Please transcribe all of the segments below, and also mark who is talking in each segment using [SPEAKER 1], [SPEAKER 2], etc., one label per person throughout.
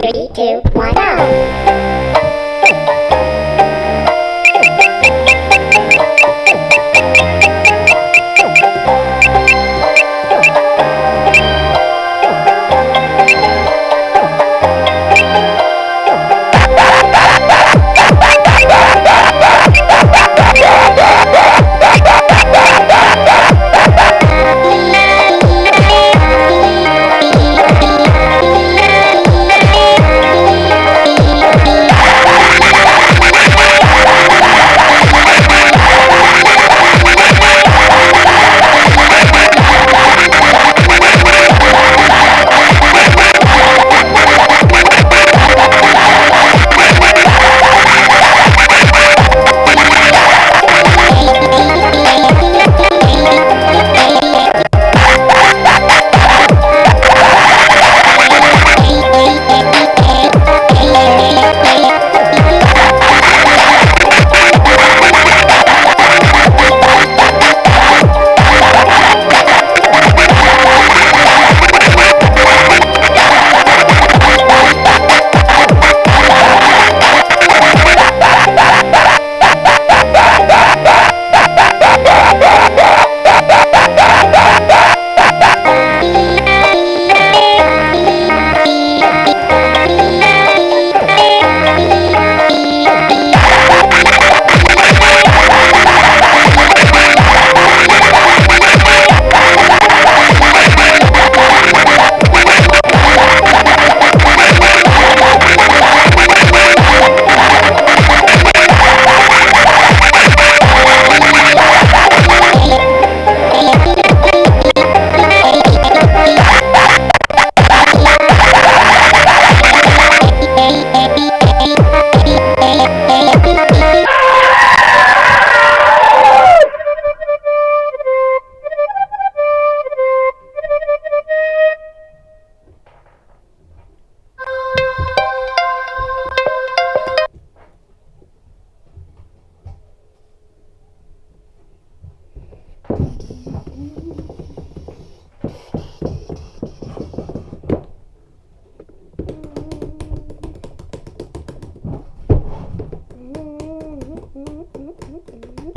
[SPEAKER 1] Three, two, one, go!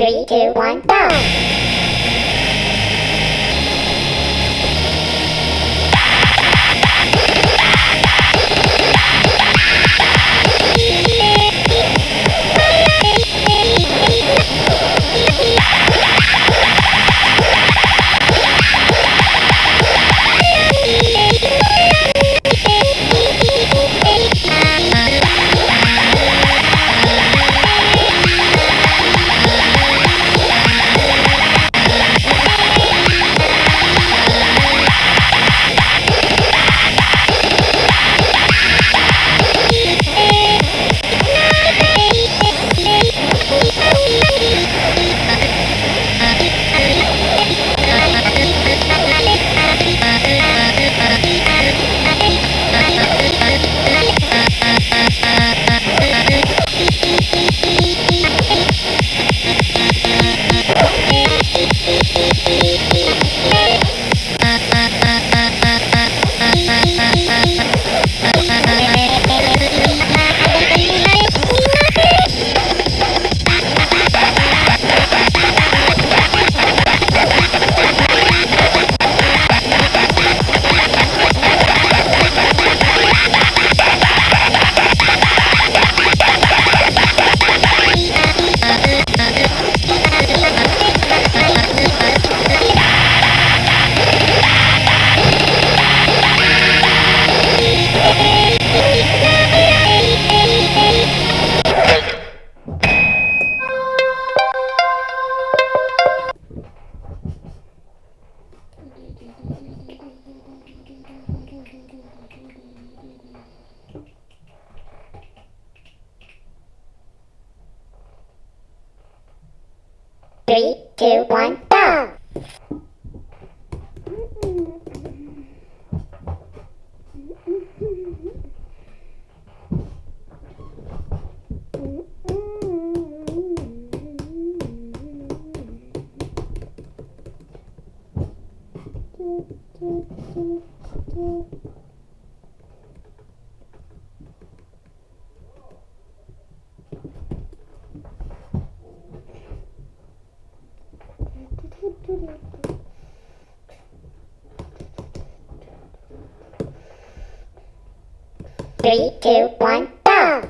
[SPEAKER 1] Three, two, one, go! Música Three, Three, two, one, go!